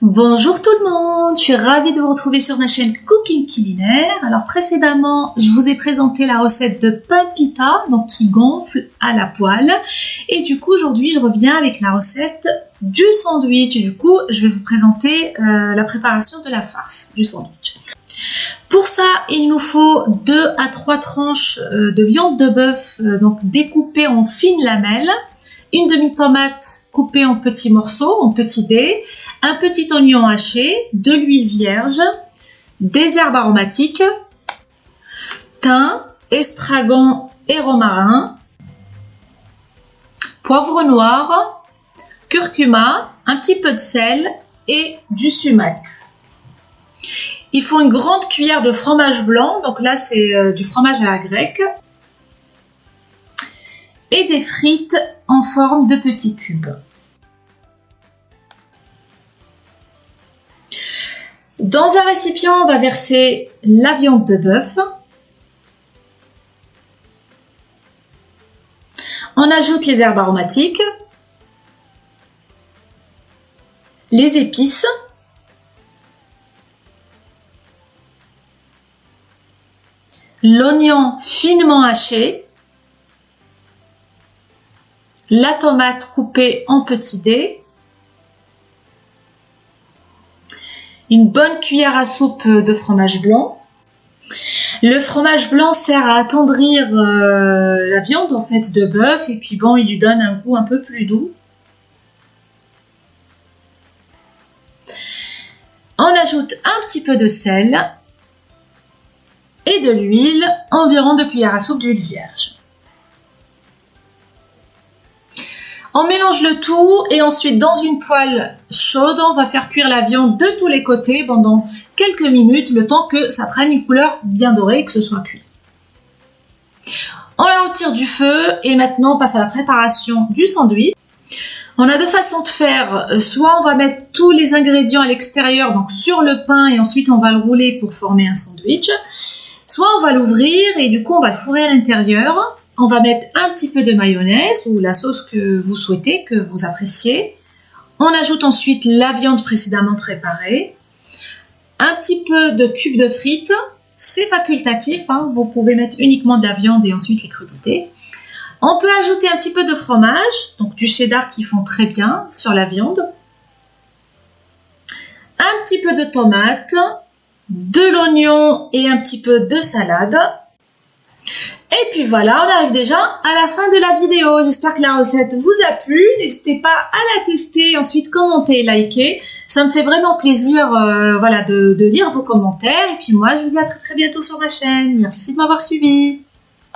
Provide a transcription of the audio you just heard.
Bonjour tout le monde, je suis ravie de vous retrouver sur ma chaîne Cooking Culinaire. Alors précédemment, je vous ai présenté la recette de pain pita, donc qui gonfle à la poêle. Et du coup, aujourd'hui, je reviens avec la recette du sandwich. du coup, je vais vous présenter euh, la préparation de la farce du sandwich. Pour ça, il nous faut 2 à 3 tranches euh, de viande de bœuf, euh, donc découpées en fines lamelles, une demi-tomate coupée en petits morceaux, en petits dés, un petit oignon haché, de l'huile vierge, des herbes aromatiques, thym, estragon et romarin, poivre noir, curcuma, un petit peu de sel et du sumac. Il faut une grande cuillère de fromage blanc, donc là c'est euh, du fromage à la grecque, et des frites en forme de petits cubes. Dans un récipient, on va verser la viande de bœuf. On ajoute les herbes aromatiques, les épices, l'oignon finement haché, la tomate coupée en petits dés, une bonne cuillère à soupe de fromage blanc. Le fromage blanc sert à attendrir euh, la viande en fait de bœuf et puis bon il lui donne un goût un peu plus doux. On ajoute un petit peu de sel et de l'huile, environ deux cuillères à soupe d'huile vierge. On mélange le tout et ensuite dans une poêle chaude, on va faire cuire la viande de tous les côtés pendant quelques minutes, le temps que ça prenne une couleur bien dorée et que ce soit cuit. On la retire du feu et maintenant on passe à la préparation du sandwich. On a deux façons de faire, soit on va mettre tous les ingrédients à l'extérieur, donc sur le pain et ensuite on va le rouler pour former un sandwich. Soit on va l'ouvrir et du coup on va le fourrer à l'intérieur on va mettre un petit peu de mayonnaise ou la sauce que vous souhaitez, que vous appréciez. On ajoute ensuite la viande précédemment préparée. Un petit peu de cubes de frites. C'est facultatif, hein. vous pouvez mettre uniquement de la viande et ensuite les crudités. On peut ajouter un petit peu de fromage, donc du cheddar qui font très bien sur la viande. Un petit peu de tomate, de l'oignon et un petit peu de salade. Et puis voilà, on arrive déjà à la fin de la vidéo. J'espère que la recette vous a plu. N'hésitez pas à la tester, ensuite commenter, liker. Ça me fait vraiment plaisir euh, voilà, de, de lire vos commentaires. Et puis moi, je vous dis à très très bientôt sur ma chaîne. Merci de m'avoir suivi.